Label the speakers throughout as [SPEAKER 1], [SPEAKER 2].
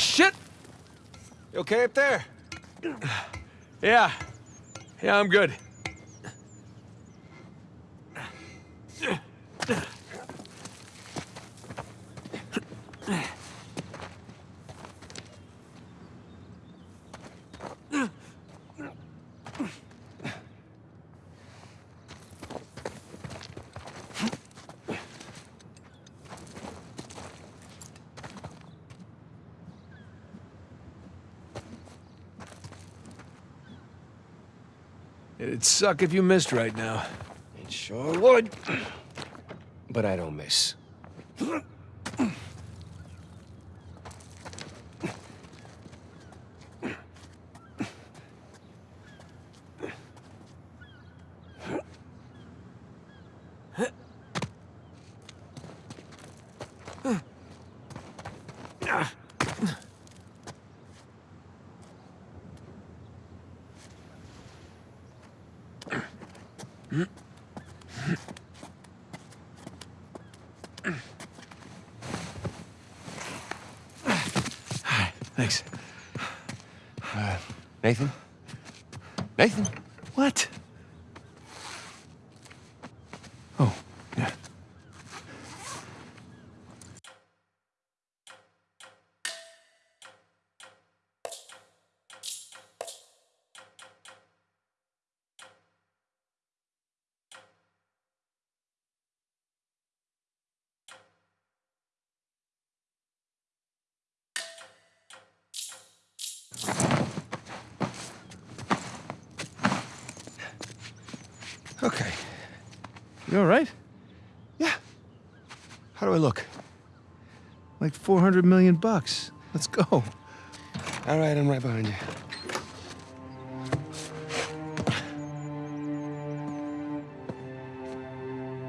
[SPEAKER 1] shit! You okay up there? Yeah. Yeah, I'm good. It'd suck if you missed right now.
[SPEAKER 2] It sure would. But I don't miss.
[SPEAKER 1] Thanks.
[SPEAKER 2] Uh, Nathan? Nathan?
[SPEAKER 1] What? Oh, Okay. You all right?
[SPEAKER 2] Yeah. How do I look?
[SPEAKER 1] Like 400 million bucks. Let's go.
[SPEAKER 2] All right, I'm right behind you.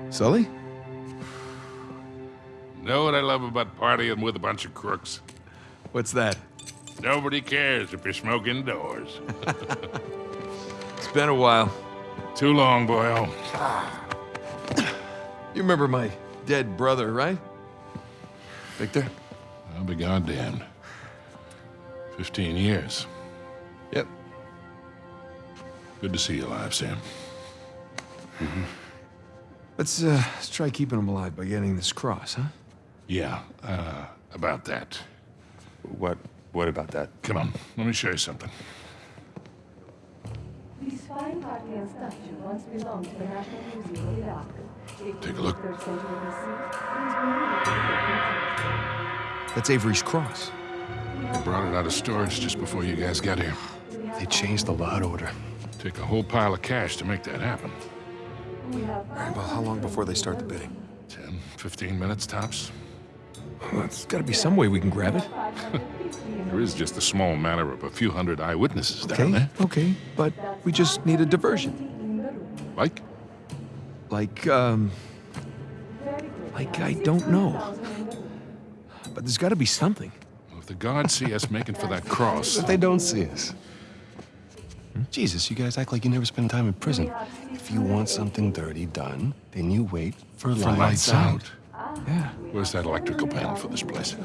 [SPEAKER 1] Sully?
[SPEAKER 3] Know what I love about partying with a bunch of crooks?
[SPEAKER 1] What's that?
[SPEAKER 3] Nobody cares if you're smoking indoors.
[SPEAKER 1] It's been a while.
[SPEAKER 3] Too long, boyo.
[SPEAKER 1] You remember my dead brother, right? Victor?
[SPEAKER 3] I'll be goddamned. Fifteen years.
[SPEAKER 1] Yep.
[SPEAKER 3] Good to see you alive, Sam.
[SPEAKER 1] Let's, uh, let's try keeping him alive by getting this cross, huh?
[SPEAKER 3] Yeah, uh, about that.
[SPEAKER 2] What? What about that?
[SPEAKER 3] Come on, let me show you something.
[SPEAKER 4] Fine statue once belonged to the National Museum of Iraq. It
[SPEAKER 3] Take a look.
[SPEAKER 4] was 3rd century BC. It is believed to be
[SPEAKER 1] That's Avery's cross.
[SPEAKER 3] They brought it out of storage just before you guys got here.
[SPEAKER 2] They changed the lot order.
[SPEAKER 3] Take a whole pile of cash to make that happen.
[SPEAKER 1] All right, well, how long before they start the bidding?
[SPEAKER 3] 10, 15 minutes tops.
[SPEAKER 1] Well, there's gotta be some way we can grab it.
[SPEAKER 3] There is just a small matter of a few hundred eyewitnesses down
[SPEAKER 1] Okay,
[SPEAKER 3] there.
[SPEAKER 1] okay, but we just need a diversion.
[SPEAKER 3] Like?
[SPEAKER 1] Like, um, like I don't know. But there's gotta be something.
[SPEAKER 3] Well, if the guards see us making for that cross,
[SPEAKER 2] But they don't see us. Jesus, you guys act like you never spend time in prison. If you want something dirty done, then you wait for,
[SPEAKER 3] for lights
[SPEAKER 2] lights
[SPEAKER 3] out.
[SPEAKER 1] Yeah.
[SPEAKER 3] Where's that electrical panel for this place?